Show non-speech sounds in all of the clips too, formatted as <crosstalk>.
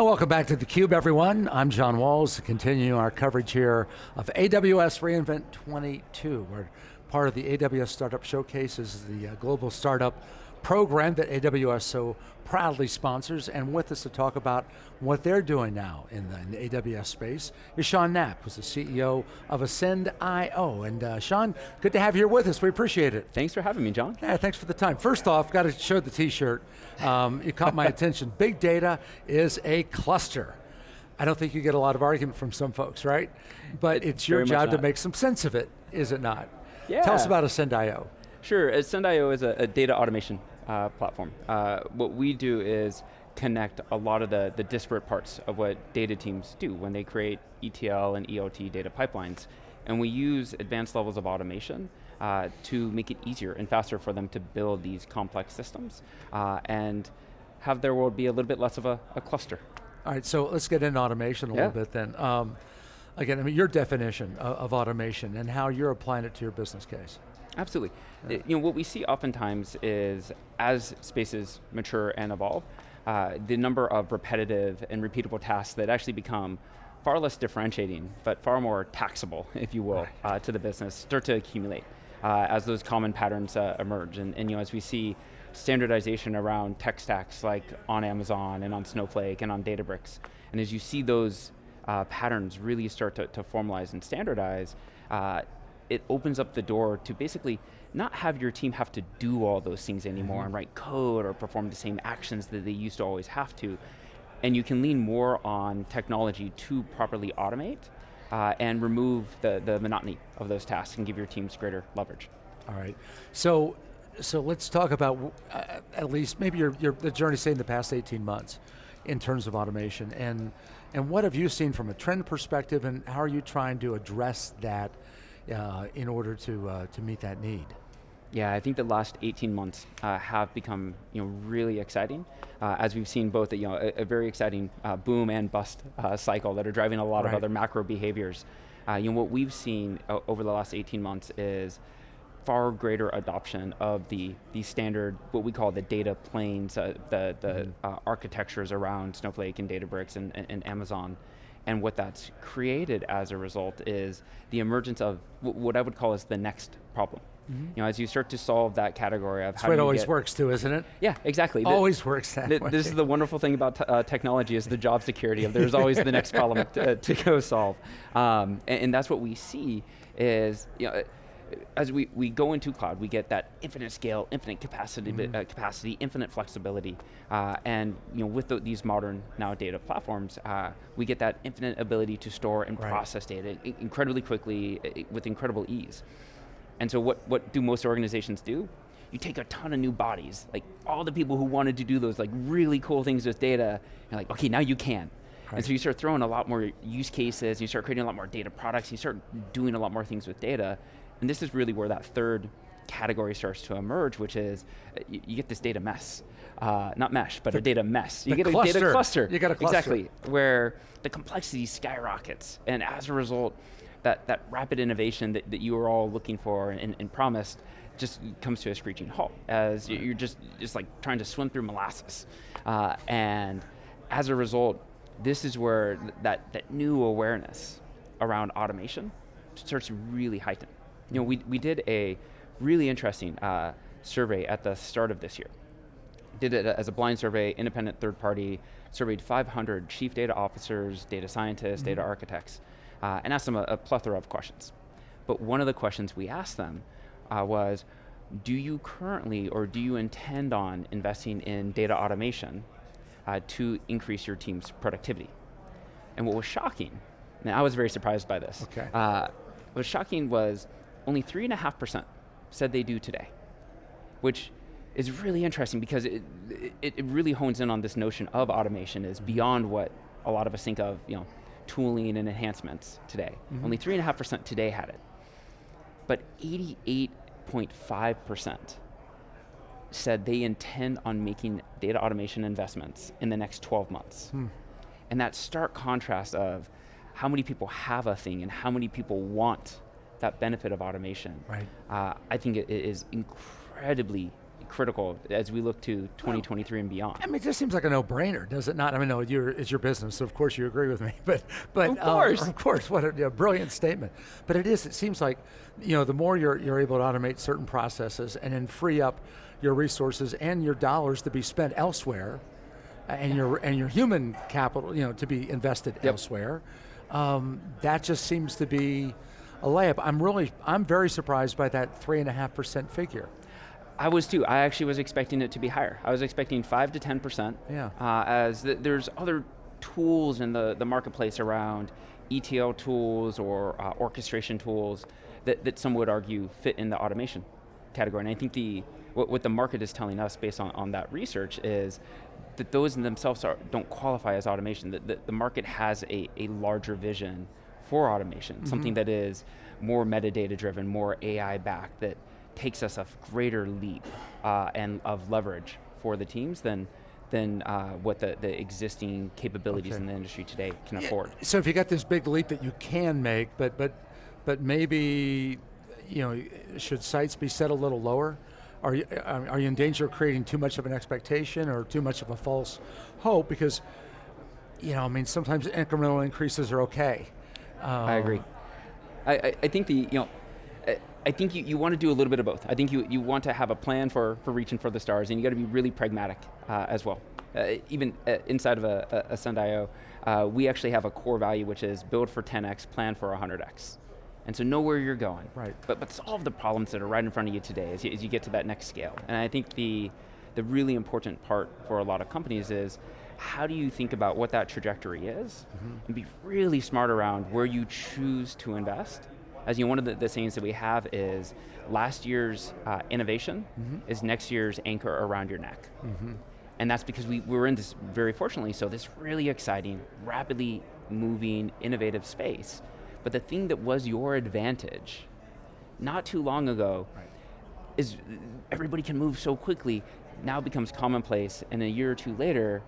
And welcome back to theCUBE everyone. I'm John Walls, continuing our coverage here of AWS reInvent 22. We're part of the AWS Startup Showcase, this is the uh, global startup program that AWS so proudly sponsors, and with us to talk about what they're doing now in the, in the AWS space is Sean Knapp, who's the CEO of Ascend.io. And uh, Sean, good to have you here with us, we appreciate it. Thanks for having me, John. Yeah, thanks for the time. First off, got to show the t-shirt. Um, it caught my <laughs> attention. Big data is a cluster. I don't think you get a lot of argument from some folks, right? But it's your job to make some sense of it, is it not? Yeah. Tell us about Ascend.io. Sure, Ascend.io is a, a, data automation uh, platform. Uh, what we do is connect a lot of the, the disparate parts of what data teams do when they create ETL and ELT data pipelines. And we use advanced levels of automation uh, to make it easier and faster for them to build these complex systems uh, and have their world be a little bit less of a, a cluster. All right, so let's get into automation a yeah. little bit then. Um, again, I mean, your definition of, of automation and how you're applying it to your business case. Absolutely. You know, what we see oftentimes is as spaces mature and evolve, uh, the number of repetitive and repeatable tasks that actually become far less differentiating, but far more taxable, <laughs> if you will, uh, to the business, start to accumulate uh, as those common patterns uh, emerge. And, and, you know, as we see standardization around tech stacks like on Amazon and on Snowflake and on Databricks, and as you see those uh, patterns really start to, to formalize and standardize, uh, it opens up the door to basically not have your team have to do all those things anymore mm -hmm. and write code or perform the same actions that they used to always have to. And you can lean more on technology to properly automate uh, and remove the, the monotony of those tasks and give your teams greater leverage. All right, so so let's talk about uh, at least maybe your, your the journey say in the past 18 months in terms of automation and and what have you seen from a trend perspective and how are you trying to address that uh, in order to, uh, to meet that need? Yeah, I think the last 18 months uh, have become you know, really exciting, uh, as we've seen both a, you know, a, a very exciting uh, boom and bust uh, cycle that are driving a lot right. of other macro behaviors. Uh, you know, what we've seen over the last 18 months is far greater adoption of the, the standard, what we call the data planes, uh, the, the mm -hmm. architectures around Snowflake and Databricks and, and, and Amazon. And what that's created as a result is the emergence of what I would call as the next problem. Mm -hmm. You know, as you start to solve that category of That's how it always works too, isn't it? Yeah, exactly. Always the, works that the, way. This is the wonderful thing about uh, technology is the job security of there's always the next problem to, to, go solve. Um, and, and, that's what we see is, you know, as we, we go into cloud, we get that infinite scale, infinite capacity, mm -hmm. uh, capacity infinite flexibility, uh, and you know, with the, these modern now data platforms, uh, we get that infinite ability to store and right. process data incredibly quickly, with incredible ease. And so what, what do most organizations do? You take a ton of new bodies, like all the people who wanted to do those like really cool things with data, you're like, okay, now you can. Right. And so you start throwing a lot more use cases, you start creating a lot more data products, you start doing a lot more things with data, and this is really where that third category starts to emerge, which is uh, you, you get this data mess. Uh, not mesh, but the, a data mess. You get cluster. a data cluster. You got a cluster. Exactly, where the complexity skyrockets, and as a result, that, that rapid innovation that, that you were all looking for and, and promised just comes to a screeching halt as right. you're just, just like trying to swim through molasses. Uh, and as a result, this is where that, that new awareness around automation starts to really heighten. You know, we, we did a really interesting uh, survey at the start of this year. Did it as a blind survey, independent third party, surveyed 500 chief data officers, data scientists, mm -hmm. data mm-hmm. architects, uh, and asked them a, a, plethora of questions. But one of the questions we asked them uh, was, do you currently or do you intend on investing in data automation uh, to increase your team's productivity? And what was shocking, and I was very surprised by this. Okay. Uh, what was shocking was only 3.5% said they do today, which is really interesting because it, it, it, really hones in on this notion of automation is beyond what a lot of us think of, you know, tooling and enhancements today. Mm -hmm. Only 3.5% today had it. But 88.5% said they intend on making data automation investments in the next 12 months. Hmm. And that stark contrast of how many people have a thing and how many people want that benefit of automation, right. Uh, I think it is incredibly critical as we look to 2023 and beyond. I mean, it just seems like a no-brainer, does it not? I mean, no, you're, it's your business, so of course you agree with me. <laughs> But, but Of course. uh, of course, what a brilliant statement. But it is. It seems like, you know, the more you're you're able to automate certain processes and then free up your resources and your dollars to be spent elsewhere, and your and your human capital, you know, to be invested elsewhere, um, that just seems to be a layup. I'm really, I'm very surprised by that three and a half percent figure. I was too. I actually was expecting it to be higher. I was expecting five to ten percent. Yeah. Uh, as th there's other tools in the the marketplace around ETL tools or uh, orchestration tools that that some would argue fit in the automation category. And I think the what, what the market is telling us based on, on that research is that those in themselves are, don't qualify as automation. That the, the market has a, a larger vision for automation, something that is more metadata driven, more AI backed, that takes us a greater leap uh, and of leverage for the teams than than uh, what the, the existing capabilities Okay. in the industry today can afford. So if you got this big leap that you can make, but but but maybe you know should sights be set a little lower? Are you are are you in danger of creating too much of an expectation or too much of a false hope? Because you know, I mean, sometimes incremental increases are okay. I agree. Um, I, I, I think the, you know, I- I think you, you want to do a little bit of both. I think you, you want to have a plan for, for reaching for the stars and you got to be really pragmatic uh, as well. Uh, even uh, inside of a, a, Ascend.io, uh, we actually have a core value which is build for 10x, plan for 100x. And so know where you're going. Right. But, but solve the problems that are right in front of you today as you, as you get to that next scale. And I think the, the really important part for a lot of companies is how do you think about what that trajectory is mm-hmm. and be really smart around where you choose to invest. As you know, one of the, the sayings that we have is last year's uh, innovation mm-hmm. is next year's anchor around your neck. Mm-hmm. And that's because we, we're in this, very fortunately, so this really exciting, rapidly moving, innovative space. But the thing that was your advantage not too long ago is everybody can move so quickly, now becomes commonplace, and a year or two later,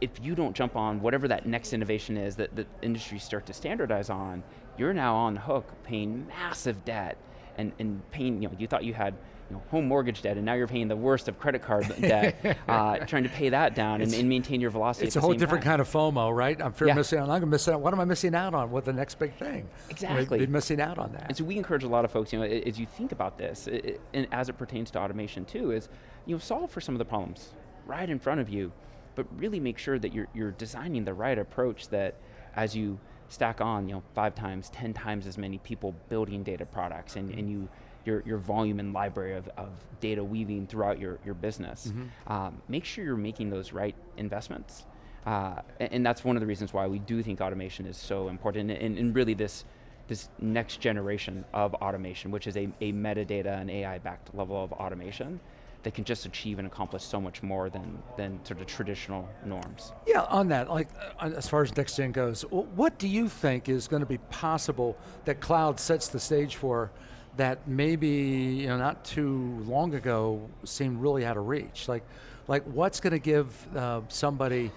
if you don't jump on whatever that next innovation is that the industries start to standardize on, you're now on the hook paying massive debt and, and paying, you know, you thought you had you know, home mortgage debt and now you're paying the worst of credit card <laughs> debt, uh, trying to pay that down and, and maintain your velocity It's a whole different time. kind of FOMO, right? I'm fear Yeah. missing out. I'm going to miss out. What am I missing out on? What the next big thing? Exactly. Be missing out on that. And so we encourage a lot of folks, you know, as you think about this, i- i- and as it pertains to automation too, is you know, solve for some of the problems right in front of you, but really make sure that you're, you're designing the right approach that as you stack on, you know, five times, 10 times as many people building data products and, and you, your, your volume and library of, of data weaving throughout your, your business, um, make sure you're making those right investments. Uh, a- and, that's one of the reasons why we do think automation is so important and, and really this, this next generation of automation, which is a, a metadata and AI-backed level of automation that can just achieve and accomplish so much more than, than sort of traditional norms. Yeah, on that, like uh, as far as next gen goes, what do you think is going to be possible that cloud sets the stage for that maybe you know not too long ago seemed really out of reach? Like, like what's going to give uh, somebody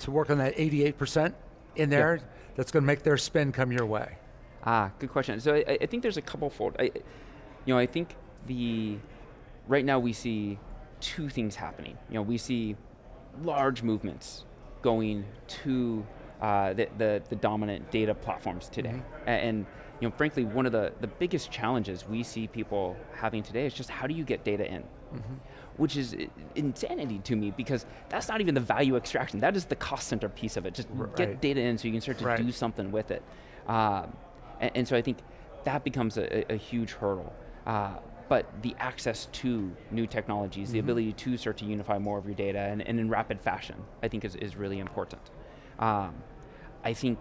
to work on that 88% in there that's going to make their spend come your way? Ah, good question. So I, I think there's a couple fold. I, you know, I think the right now we see two things happening. You know, we see large movements going to uh, the, the the dominant data platforms today, A- and you know, frankly, one of the the biggest challenges we see people having today is just how do you get data in. Which is insanity to me because that's not even the value extraction. That is the cost center piece of it. Just Right. get data in so you can start to Right. do something with it. Um, and, and so I think that becomes a, a- a huge hurdle. Uh, but the access to new technologies, the ability to start to unify more of your data and, and in rapid fashion, I think is, is really important. Um, I think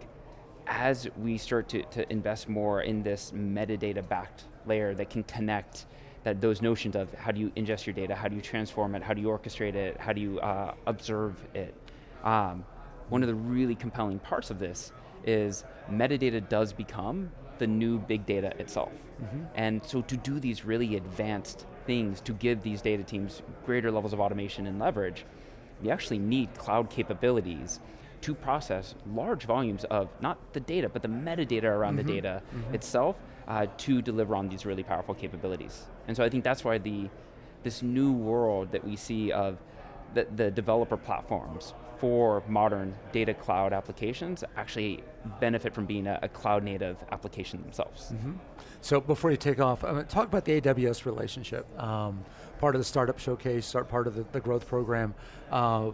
as we start to, to invest more in this metadata backed layer that can connect that those notions of how do you ingest your data, how do you transform it, how do you orchestrate it, how do you uh, observe it. Um, one of the really compelling parts of this is metadata does become the new big data itself. Mm-hmm. And so to do these really advanced things, to give these data teams greater levels of automation and leverage, we actually need cloud capabilities to process large volumes of not the data, but the metadata around the mm-hmm. data mm-hmm. itself uh, to deliver on these really powerful capabilities. And so I think that's why the this new world that we see of the, the developer platforms for modern data cloud applications actually benefit from being a, a cloud native application themselves. So before you take off, uh, talk about the AWS relationship. Um, part of the startup showcase, start part of the, the growth program. Uh,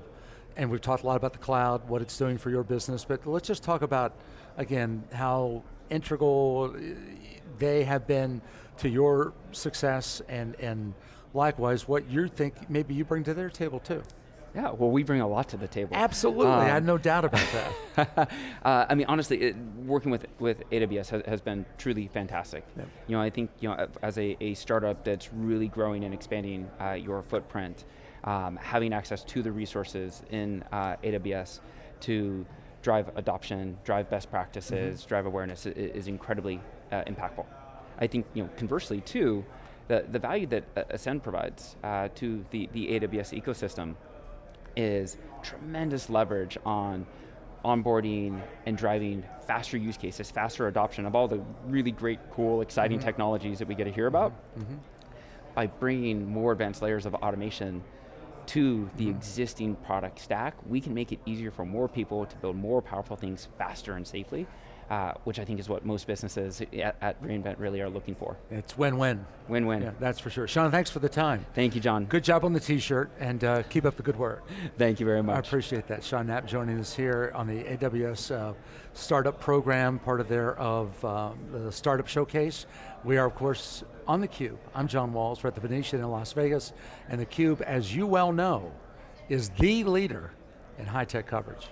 and we've talked a lot about the cloud, what it's doing for your business, but let's just talk about, again, how integral uh, they have been to your success and, and likewise what you think maybe you bring to their table too. Yeah, well we bring a lot to the table. Absolutely, I had Um, no doubt about <laughs> that. uh, I mean, honestly, it, working with with AWS has, has been truly fantastic. Yep. You know, I think you know, as a, a startup that's really growing and expanding uh, your footprint, um, having access to the resources in uh, AWS to drive adoption, drive best practices, drive awareness is, is incredibly uh, impactful. I think you know, conversely too, the, the value that uh, Ascend provides uh, to the, the AWS ecosystem is tremendous leverage on onboarding and driving faster use cases, faster adoption of all the really great, cool, exciting mm-hmm. technologies that we get to hear about mm-hmm. Mm-hmm. by bringing more advanced layers of automation to the existing product stack, we can make it easier for more people to build more powerful things faster and safely, uh, which I think is what most businesses at, at reInvent really are looking for. It's win-win. Win-win. Yeah, that's for sure. Sean, thanks for the time. Thank you, John. Good job on the t-shirt and uh, keep up the good work. <laughs> Thank you very much. I appreciate that. Sean Knapp joining us here on the AWS uh, Startup Program, part of their of um, the Startup Showcase. We are, of course, on theCUBE. I'm John Walls, we're at the Venetian in Las Vegas, and theCUBE, as you well know, is the leader in high-tech coverage.